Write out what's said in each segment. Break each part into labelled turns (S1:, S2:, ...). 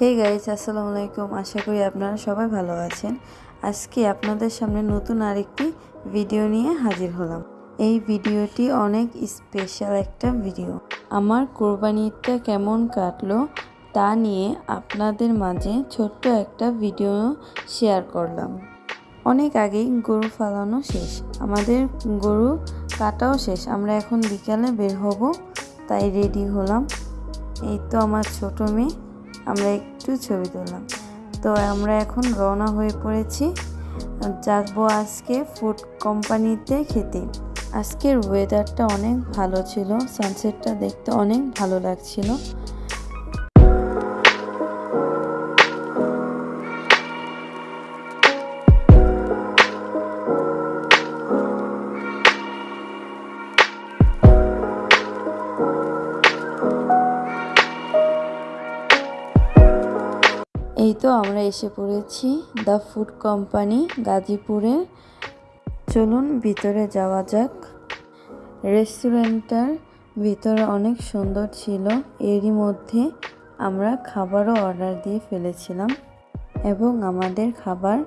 S1: Hey guys আসসালামু আলাইকুম। আশা করি আপনারা সবাই ভালো আছেন। আজকে আপনাদের সামনে নতুন আরেকটি ভিডিও নিয়ে হাজির হলাম। এই ভিডিওটি অনেক স্পেশাল একটা ভিডিও আমার কোরবানিটা কেমন কাটলো তা নিয়ে আপনাদের মাঝে ছোট্ট একটা ভিডিও শেয়ার করলাম। অনেক আগেই গরু ফালানো শেষ। আমাদের গরু কাটাও শেষ। আমরা এখন বিকালে বের হব, তাই রেডি হলাম। এই তো আমার ছোট মেয়ে। আমরা একটু ছবি তুললাম। তো আমরা এখন রওনা হয়ে পড়েছি। যাব আজকে ফুড কোম্পানিতে খেতে। আজকের ওয়েদারটা অনেক ভালো ছিল। সানসেটটা দেখতে অনেক ভালো লাগছিল। এই তো আমরা এসে পড়েছি দ্য ফুড কোম্পানি গাজীপুরে। চলুন ভিতরে যাওয়া যাক। রেস্টুরেন্টটার ভিতরে অনেক সুন্দর ছিল, এরই মধ্যে আমরা খাবারও অর্ডার দিয়ে ফেলেছিলাম এবং আমাদের খাবার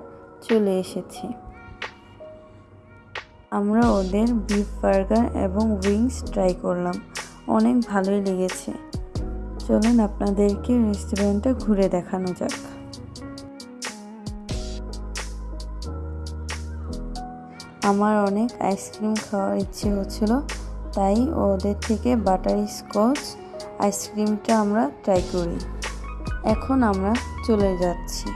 S1: চলে এসেছে। আমরা ওদের বিফ বার্গার এবং উইংস ট্রাই করলাম, অনেক ভালোই লেগেছে। চলুন আপনাদেরকে রেস্টুরেন্টটা ঘুরে দেখানো যাক। আমার অনেক আইসক্রিম খাওয়ার ইচ্ছে হচ্ছিল, তাই ওদের থেকে বাটারি স্কচ আইসক্রিমটা আমরা ট্রাই করি। এখন আমরা চলে যাচ্ছি।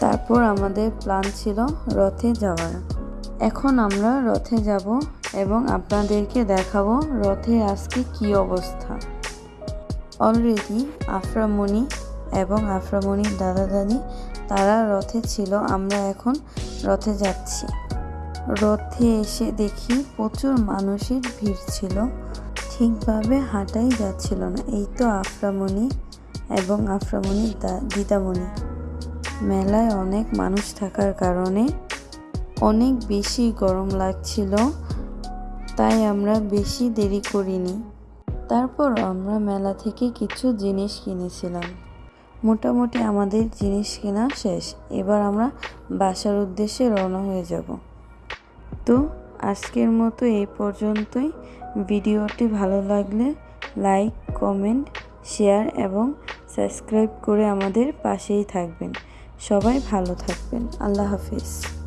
S1: তারপর আমাদের প্ল্যান ছিল রথে যাওয়ার। এখন আমরা রথে যাব এবং আপনাদেরকে দেখাবো রথে আজকে কি অবস্থা। অলরেডি আফরামণি এবং আফরামণির দাদা দাদি তারা রথে ছিল। আমরা এখন রথে যাচ্ছি। রথে এসে দেখি প্রচুর মানুষের ভিড় ছিল। ঠিকভাবে হাঁটাই যাচ্ছিল না। এই তো আফরামণি এবং আফরামণির দিদামণি। মেলায় অনেক মানুষ থাকার কারণে অনেক বেশি গরম লাগছিল, তাই আমরা বেশি দেরি করিনি। তারপর আমরা মেলা থেকে কিছু জিনিস কিনেছিলাম। মোটামুটি আমাদের জিনিস কেনা শেষ। এবার আমরা বাসার উদ্দেশ্যে রওনা হয়ে যাব। তো, আজকের মতো এই পর্যন্তই। ভিডিওটি ভালো লাগলে লাইক, কমেন্ট, শেয়ার এবং সাবস্ক্রাইব করে আমাদের পাশেই থাকবেন। সবাই ভালো থাকবেন। আল্লাহ হাফিজ।